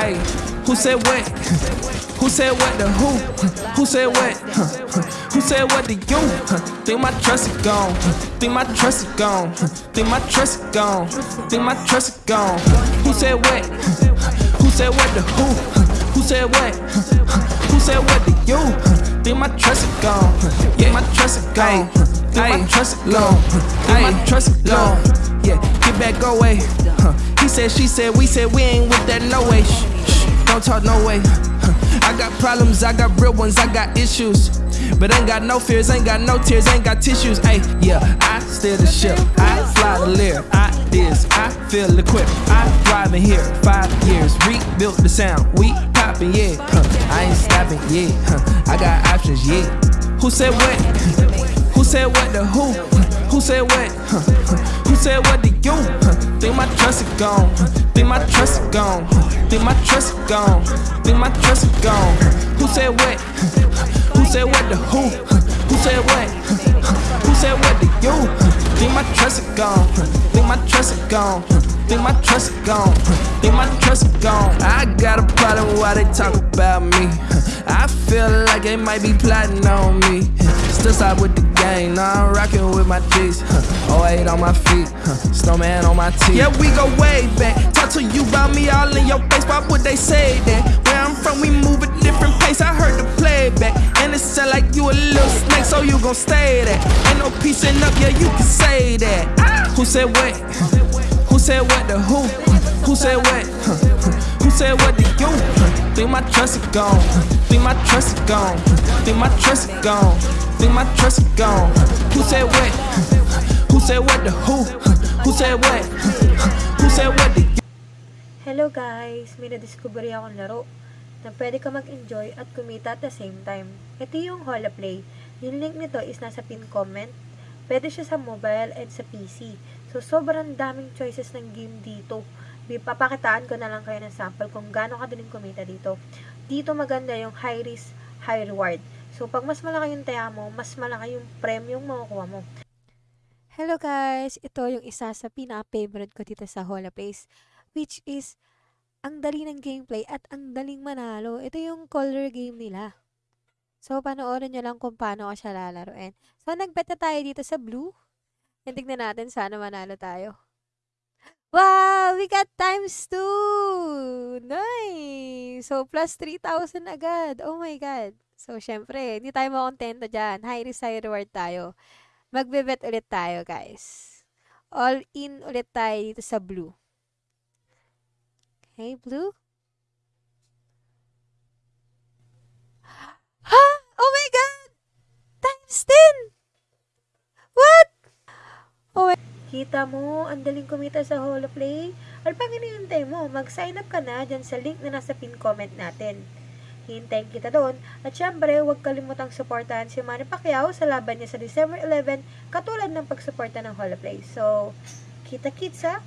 Hey, who said what? Who said what to who? Who said what? Who said what to you? Think my trust is gone. Think my trust is gone. Think my trust is gone. Think my trust is gone. Who said what? Who said what to who? Who said what? Who said what to you? Think my trust is gone. Think my trust is gone. Think my trust is gone. Think my trust is gone. Yeah, back, go away. Huh. He said, she said, we said we ain't with that no way. Shh, shh, don't talk no way. Huh. I got problems, I got real ones, I got issues. But ain't got no fears, ain't got no tears, ain't got tissues. Hey, yeah, I steer the ship, I fly the lear, I this, I feel equipped, I thrive in here. Five years, rebuilt the sound, we poppin', yeah. Huh. I ain't stopping, yeah. Huh. I got options, yeah. Who said what? Who said what to who? Who said what? Huh. Who said what to you? Huh. Think my trust is gone. Huh. Think my trust is gone. Huh. Think my trust is gone. Think my trust is gone. Who said what? Who said what to who? Who said what? Who said what to you? Think my trust is gone. Think my trust is gone. Think my trust is gone. Think my trust is gone. I got a problem why they talk about me. I feel like they might be plotting on me. Still side with the gang, now I'm rocking with my G's. Huh. 08 on my feet, huh. snowman on my teeth. Yeah, we go way back. Talk to you about me all in your face. Why would they say that? Where I'm from, we move at different pace. I heard the playback, and it sound like you a little snake, so you gon' stay there. Ain't no piecing up, yeah, you can say that. Ah. Who said what? Who said what to who? Who said what? Who said what to you? Think my trust is gone. Think my trust is gone. Think my trust is gone. Think my trust is gone. Who said what? Who said what to who? Who said what? Who said what to? Hello guys! May na-discover akong laro na pwede ka mag-enjoy at kumita at the same time. Ito yung Hola Play. Yung link nito is nasa pin comment. Pwede siya sa mobile and sa PC. So, sobrang daming choices ng game dito. Papakitaan ko na lang kayo ng sample kung gaano kadaling kumita dito. Dito maganda yung high risk, high reward. So, pag mas malaki yung taya mo, mas malaki yung premium makukuha mo. Hello guys! Ito yung isa sa pinaka-favorite ko dito sa Hola Place, which is ang dali ng gameplay at ang daling manalo. Ito yung color game nila. So, panoorin nyo lang kung paano ko siya lalaroin. So, nagbet na tayo dito sa blue. And tignan natin, sana manalo tayo. Wow! We got times 2! Nice! So, plus 3,000 agad. Oh my God. So, syempre, hindi tayo makontento dyan. High risk, high reward tayo. Magbe-bet ulit tayo, guys. All in ulit tayo dito sa blue. Okay, blue. Ha? Oh my God! Times 10! What? Oh my... Kita mo, ang daling kumita sa Holoplay. Ano pang hinihintay mo? Mag-sign up ka na dyan sa link na nasa pin comment natin. Hintayin kita doon. At syempre, huwag kalimutang suportahan si Manny Pacquiao sa laban niya sa December 11 katulad ng pagsuporta ng Holoplay. So, kita-kits ha!